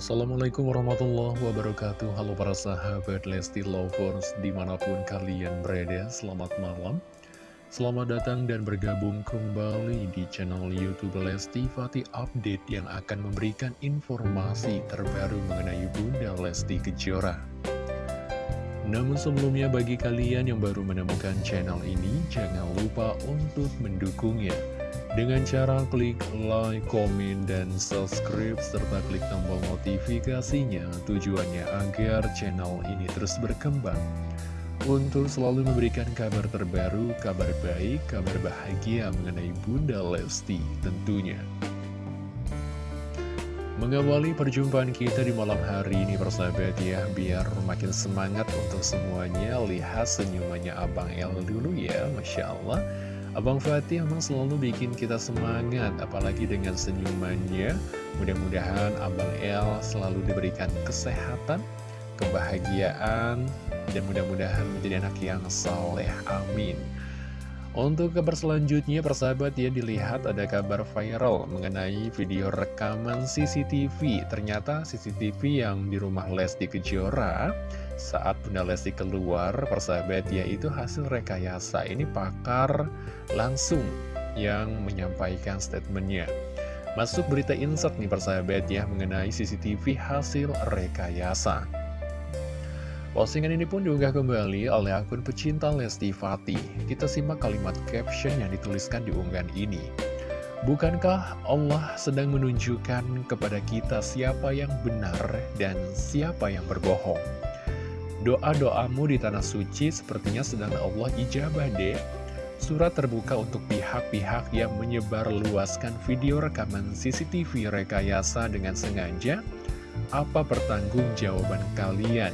Assalamualaikum warahmatullahi wabarakatuh. Halo para sahabat Lesti Lovers Di mana pun kalian berada Selamat malam. Selamat datang dan bergabung kembali di channel Youtube Lesti Fatih Update Yang akan memberikan informasi terbaru mengenai Bunda Lesti Kejora. Namun sebelumnya bagi kalian yang baru menemukan channel ini Jangan lupa untuk mendukungnya dengan cara klik like, komen, dan subscribe, serta klik tombol notifikasinya tujuannya agar channel ini terus berkembang. Untuk selalu memberikan kabar terbaru, kabar baik, kabar bahagia mengenai Bunda Lesti tentunya. Mengawali perjumpaan kita di malam hari ini persahabat ya Biar makin semangat untuk semuanya. Lihat senyumannya Abang El dulu ya Masya Allah Abang Fatih memang selalu bikin kita semangat, apalagi dengan senyumannya. Mudah-mudahan Abang El selalu diberikan kesehatan, kebahagiaan, dan mudah-mudahan menjadi anak yang saleh. Amin. Untuk kabar selanjutnya, persahabat ya dilihat ada kabar viral mengenai video rekaman CCTV. Ternyata CCTV yang di rumah Lesti Kejora saat Bunda Lesti keluar, persahabat ya itu hasil rekayasa. Ini pakar langsung yang menyampaikan statementnya. Masuk berita insert nih persahabat ya mengenai CCTV hasil rekayasa. Postingan ini pun diunggah kembali oleh akun pecinta Lesti Fatih. Kita simak kalimat caption yang dituliskan di unggahan ini. Bukankah Allah sedang menunjukkan kepada kita siapa yang benar dan siapa yang berbohong? Doa-doamu di tanah suci sepertinya sedang Allah ijabah deh. Surat terbuka untuk pihak-pihak yang menyebar luaskan video rekaman CCTV rekayasa dengan sengaja. Apa pertanggung jawaban kalian?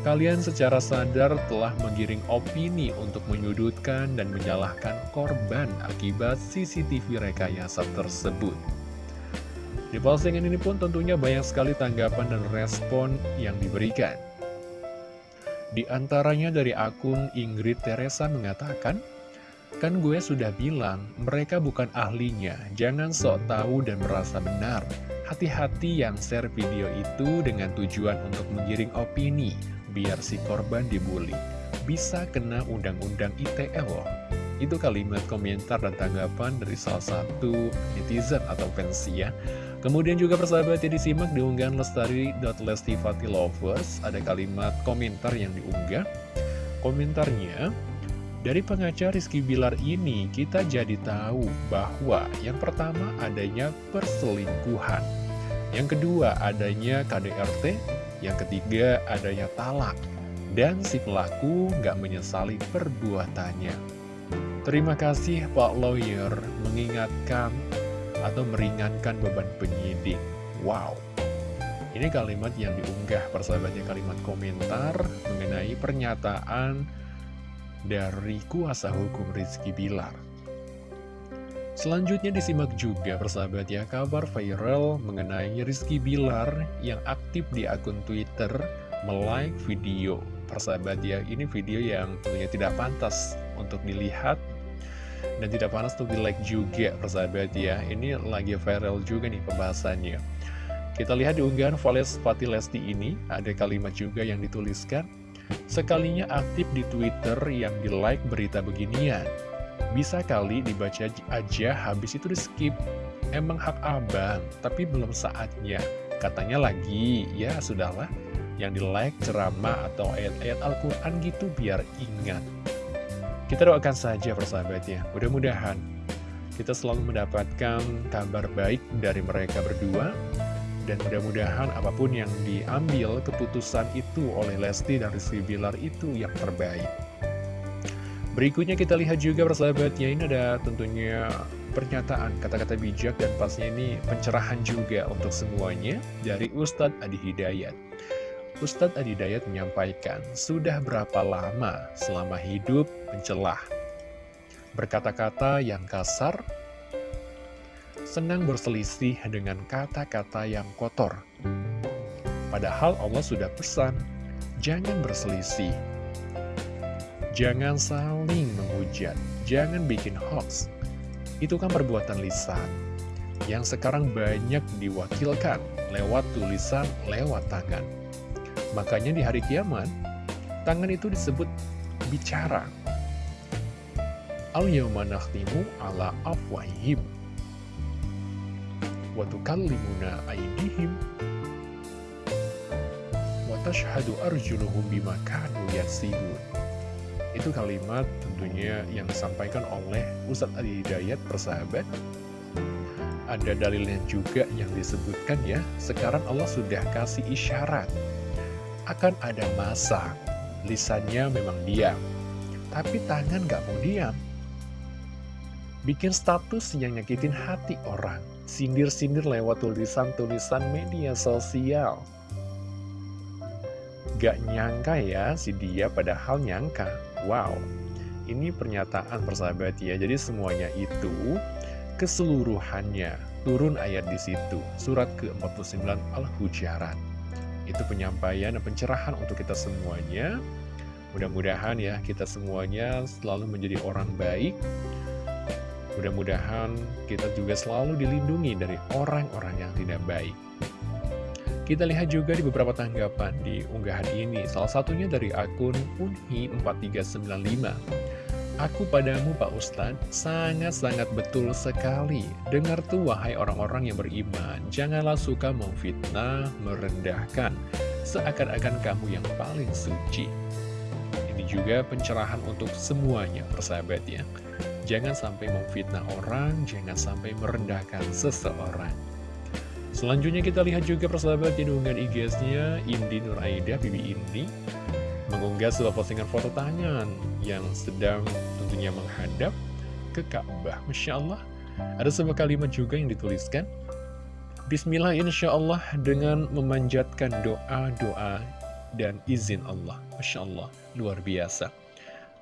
Kalian secara sadar telah menggiring opini untuk menyudutkan dan menyalahkan korban akibat CCTV rekayasa tersebut. Di postingan ini pun tentunya banyak sekali tanggapan dan respon yang diberikan. Di antaranya dari akun Ingrid Teresa mengatakan, Kan gue sudah bilang, mereka bukan ahlinya, jangan sok tahu dan merasa benar. Hati-hati yang share video itu dengan tujuan untuk menggiring opini, biar si korban dibully. Bisa kena undang-undang ITE loh. Itu kalimat komentar dan tanggapan dari salah satu netizen atau fans ya. Kemudian juga persahabat ya disimak di unggahan lestari.lestifatilovers Ada kalimat komentar yang diunggah Komentarnya Dari pengacara Rizky Bilar ini kita jadi tahu bahwa Yang pertama adanya perselingkuhan Yang kedua adanya KDRT yang ketiga, adanya talak. Dan si pelaku nggak menyesali perbuatannya. Terima kasih Pak Lawyer mengingatkan atau meringankan beban penyidik. Wow. Ini kalimat yang diunggah persahabatnya kalimat komentar mengenai pernyataan dari kuasa hukum Rizky Bilar. Selanjutnya disimak juga persahabat ya kabar viral mengenai Rizky Bilar yang aktif di akun Twitter melike video. Persahabat ya ini video yang tentunya tidak pantas untuk dilihat dan tidak pantas untuk di like juga persahabat ya. Ini lagi viral juga nih pembahasannya. Kita lihat di unggahan Vales Pati Lesti ini ada kalimat juga yang dituliskan Sekalinya aktif di Twitter yang di like berita beginian bisa kali dibaca aja habis itu di skip. Emang hak abang, tapi belum saatnya. Katanya lagi, ya sudahlah. Yang di like ceramah atau ayat-ayat Al-Quran gitu biar ingat. Kita doakan saja persahabatnya Mudah-mudahan. Kita selalu mendapatkan kabar baik dari mereka berdua. Dan mudah-mudahan apa pun yang diambil keputusan itu oleh Lesti dan Rizky Bilar itu yang terbaik Berikutnya kita lihat juga persahabatnya ini ada tentunya pernyataan kata-kata bijak dan pastinya ini pencerahan juga untuk semuanya dari Ustadz Adi Hidayat. Ustadz Adi Hidayat menyampaikan, sudah berapa lama selama hidup mencelah? Berkata-kata yang kasar, senang berselisih dengan kata-kata yang kotor. Padahal Allah sudah pesan, jangan berselisih, Jangan saling menghujat, jangan bikin hoax. Itu kan perbuatan lisan. yang sekarang banyak diwakilkan lewat tulisan, lewat tangan. Makanya di hari kiamat, tangan itu disebut bicara. Al-yawma nakhtimu ala afwahim wa tukallimuna aydihim wa tashhadu arjuluhum bima kanu yaksibun. Itu kalimat tentunya yang disampaikan oleh Ustadz Ali Hidayat persahabat. Ada dalilnya juga yang disebutkan ya sekarang Allah sudah kasih isyarat. Akan ada masa lisannya memang diam tapi tangan gak mau diam. Bikin status yang nyakitin hati orang sindir-sindir lewat tulisan-tulisan media sosial. Gak nyangka ya si dia padahal nyangka wow ini pernyataan persahabat ya. Jadi semuanya itu keseluruhannya turun ayat di situ. Surat ke-49 Al-Hujarat. Itu penyampaian dan pencerahan untuk kita semuanya. Mudah-mudahan ya kita semuanya selalu menjadi orang baik. Mudah-mudahan kita juga selalu dilindungi dari orang-orang yang tidak baik kita lihat juga di beberapa tanggapan di unggahan ini salah satunya dari akun Unhi4395 Aku padamu Pak Ustadz sangat-sangat betul sekali. Dengar tuh wahai orang-orang yang beriman, janganlah suka memfitnah, merendahkan, seakan-akan kamu yang paling suci. Ini juga pencerahan untuk semuanya, persahabat ya. Jangan sampai memfitnah orang, jangan sampai merendahkan seseorang. Selanjutnya kita lihat juga persahabat di IG-nya Indi Nur Aida, Bibi Indi mengunggah sebuah postingan foto tangan yang sedang tentunya menghadap ke Ka'bah. Masya Allah, ada sebuah kalimat juga yang dituliskan. Bismillah insya Allah dengan memanjatkan doa-doa dan izin Allah. Masya Allah, luar biasa.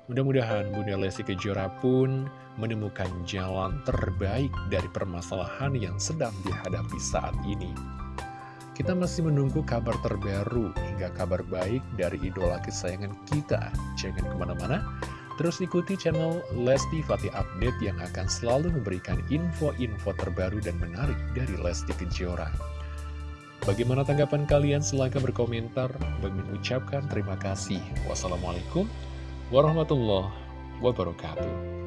Mudah-mudahan Bunda Lesti Kejora pun menemukan jalan terbaik dari permasalahan yang sedang dihadapi saat ini. Kita masih menunggu kabar terbaru hingga kabar baik dari idola kesayangan kita. Jangan ke mana-mana, terus ikuti channel Lesti Fatih Update yang akan selalu memberikan info-info terbaru dan menarik dari Lesti Kejora. Bagaimana tanggapan kalian? Silahkan berkomentar. Bagi mengucapkan terima kasih. Wassalamualaikum warahmatullahi wabarakatuh.